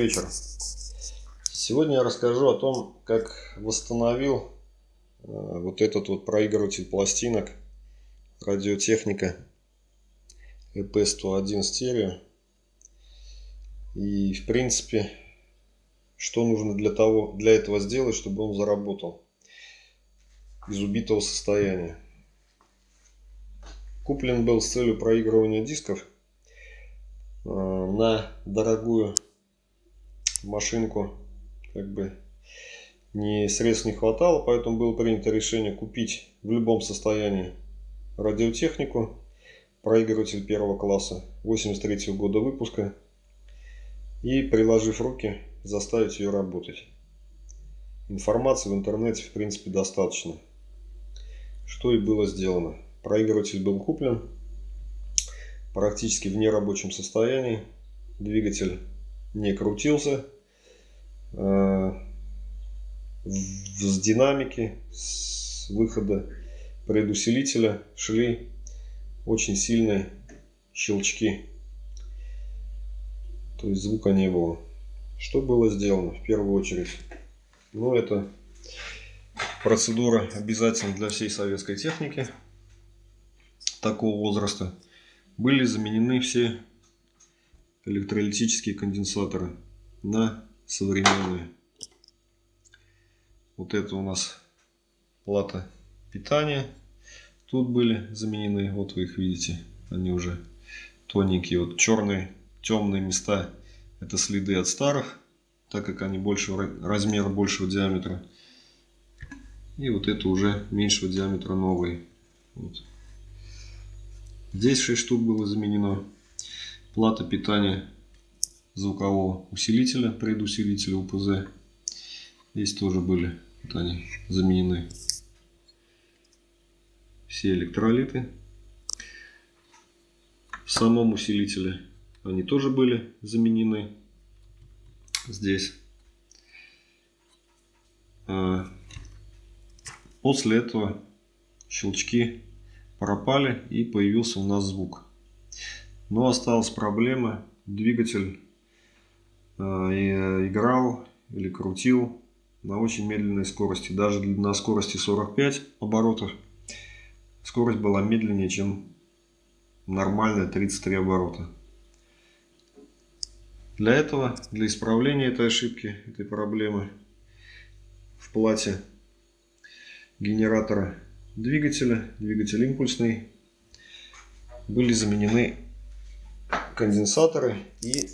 Вечер. Сегодня я расскажу о том, как восстановил э, вот этот вот проигрыватель пластинок радиотехника EP101 стерео. И в принципе, что нужно для, того, для этого сделать, чтобы он заработал из убитого состояния. Куплен был с целью проигрывания дисков э, на дорогую машинку как бы не средств не хватало, поэтому было принято решение купить в любом состоянии радиотехнику, проигрыватель первого класса 83 года выпуска и приложив руки заставить ее работать. Информации в интернете в принципе достаточно. Что и было сделано. Проигрыватель был куплен практически в нерабочем состоянии. Двигатель не крутился. Э, с динамики, с выхода предусилителя шли очень сильные щелчки. То есть звука не было. Что было сделано в первую очередь? Ну, это процедура обязательна для всей советской техники такого возраста. Были заменены все электролитические конденсаторы на современные. Вот это у нас плата питания. Тут были заменены, вот вы их видите, они уже тоненькие. Вот черные, темные места, это следы от старых, так как они большего размера, большего диаметра. И вот это уже меньшего диаметра новые. Вот. Здесь 6 штук было заменено плата питания звукового усилителя, предусилителя УПЗ. Здесь тоже были вот они заменены все электролиты. В самом усилителе они тоже были заменены. Здесь. А, после этого щелчки пропали и появился у нас звук. Но осталась проблема. Двигатель э, играл или крутил на очень медленной скорости. Даже на скорости 45 оборотов скорость была медленнее, чем нормальная 33 оборота. Для этого, для исправления этой ошибки, этой проблемы в плате генератора двигателя, двигатель импульсный, были заменены конденсаторы. И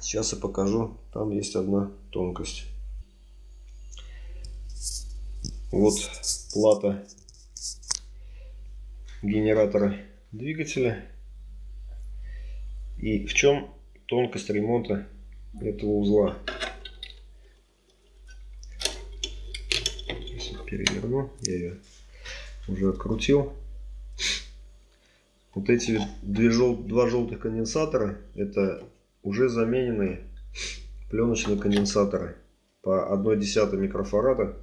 сейчас я покажу там есть одна тонкость. Вот плата генератора двигателя. И в чем тонкость ремонта этого узла? Переверну я ее уже открутил вот эти две жел... два желтых конденсатора, это уже замененные пленочные конденсаторы по 1,1 микрофарада.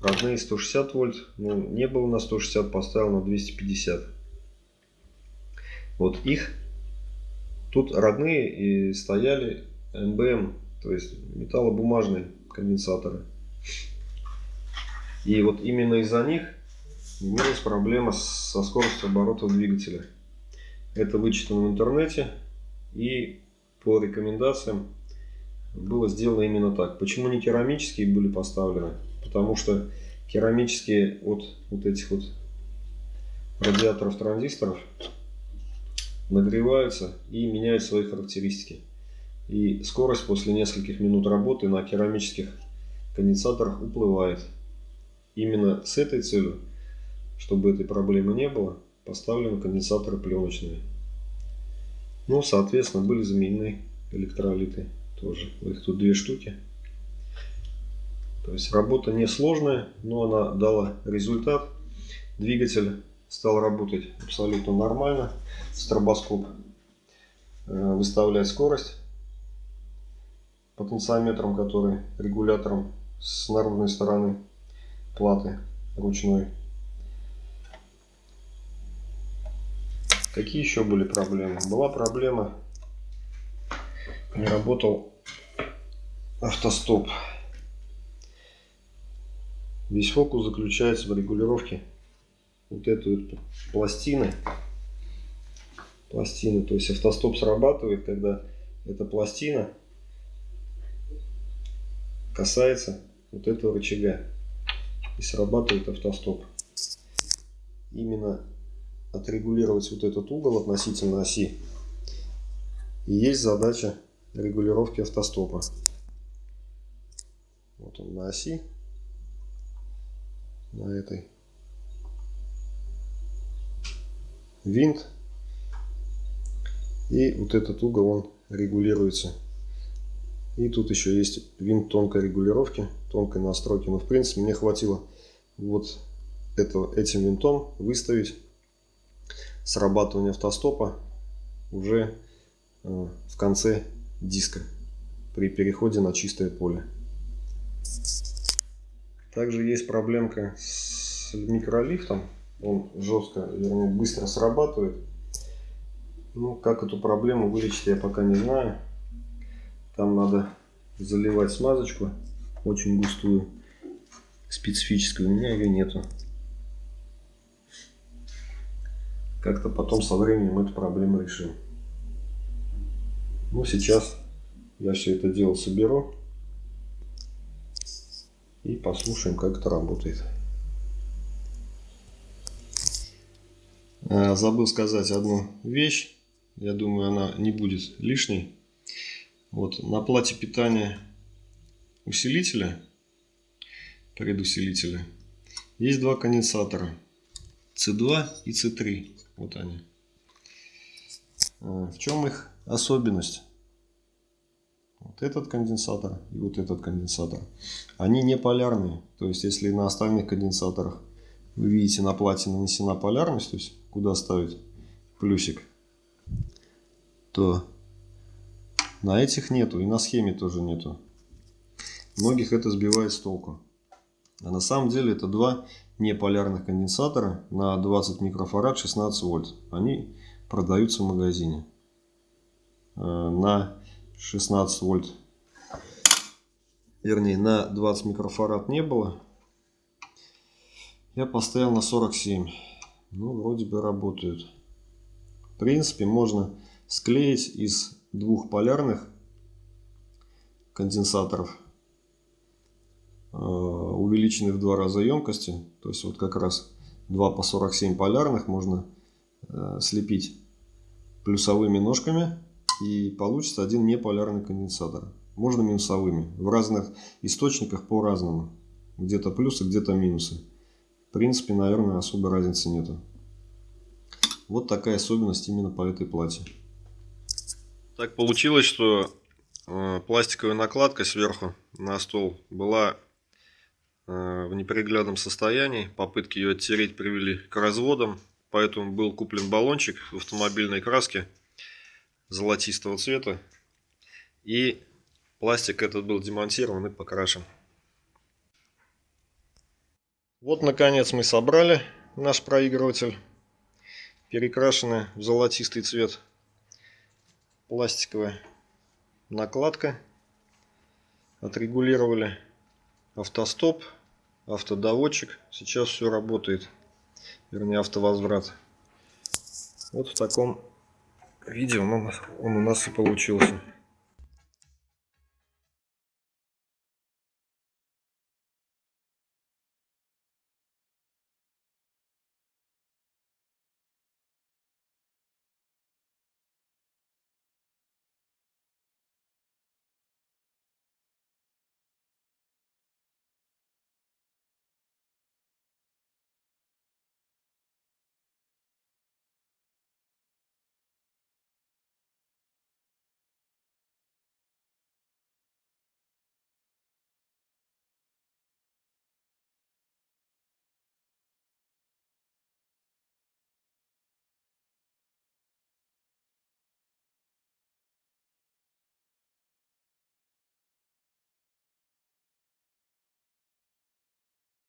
Родные 160 вольт, ну не было на 160, поставил на 250. Вот их тут родные и стояли МБМ, то есть металлобумажные конденсаторы. И вот именно из-за них имелась проблема со скоростью оборота двигателя. Это вычитано в интернете и по рекомендациям было сделано именно так. Почему не керамические были поставлены? Потому что керамические от вот этих вот радиаторов транзисторов нагреваются и меняют свои характеристики. И скорость после нескольких минут работы на керамических конденсаторах уплывает. Именно с этой целью чтобы этой проблемы не было, поставлены конденсаторы пленочные. Ну, соответственно, были заменены электролиты тоже. Их тут две штуки. То есть работа несложная, но она дала результат. Двигатель стал работать абсолютно нормально. Стробоскоп э, выставляет скорость потенциометром, который регулятором с наружной стороны платы ручной Какие еще были проблемы? Была проблема не работал автостоп. Весь фокус заключается в регулировке вот этой вот пластины. Пластины, то есть автостоп срабатывает, когда эта пластина касается вот этого рычага и срабатывает автостоп. Именно отрегулировать вот этот угол относительно оси и есть задача регулировки автостопа. Вот он на оси, на этой. Винт. И вот этот угол он регулируется. И тут еще есть винт тонкой регулировки, тонкой настройки. Но в принципе мне хватило вот это, этим винтом выставить срабатывание автостопа уже э, в конце диска при переходе на чистое поле. Также есть проблемка с микролифтом. Он жестко, вернее, быстро срабатывает. Ну, как эту проблему вылечить, я пока не знаю. Там надо заливать смазочку, очень густую, специфическую. У меня ее нету. Как-то потом со временем эту проблему решим. Ну, сейчас я все это дело соберу. И послушаем, как это работает. А, забыл сказать одну вещь. Я думаю, она не будет лишней. Вот на плате питания усилителя, предусилителя, есть два конденсатора. C2 и C3. Вот они. А, в чем их особенность? Вот этот конденсатор и вот этот конденсатор. Они не полярные. То есть, если на остальных конденсаторах вы видите на плате нанесена полярность, то есть куда ставить плюсик, то на этих нету и на схеме тоже нету. Многих это сбивает с толку. А на самом деле это два неполярных конденсатора на 20 микрофарад 16 вольт. Они продаются в магазине. Э, на 16 вольт. Вернее, на 20 микрофарад не было. Я поставил на 47. Ну, вроде бы работают. В принципе, можно склеить из двух полярных конденсаторов увеличены в два раза емкости. То есть вот как раз 2 по 47 полярных можно э, слепить плюсовыми ножками и получится один неполярный конденсатор. Можно минусовыми. В разных источниках по-разному. Где-то плюсы, где-то минусы. В принципе, наверное, особой разницы нету. Вот такая особенность именно по этой плате. Так получилось, что э, пластиковая накладка сверху на стол была Э, в неприглядном состоянии. Попытки ее оттереть привели к разводам. Поэтому был куплен баллончик в автомобильной краске золотистого цвета. И пластик этот был демонтирован и покрашен. Вот наконец мы собрали наш проигрыватель. Перекрашенная в золотистый цвет пластиковая накладка. Отрегулировали автостоп, автодоводчик. Сейчас все работает. Вернее, автовозврат. Вот в таком виде он, он у нас и получился.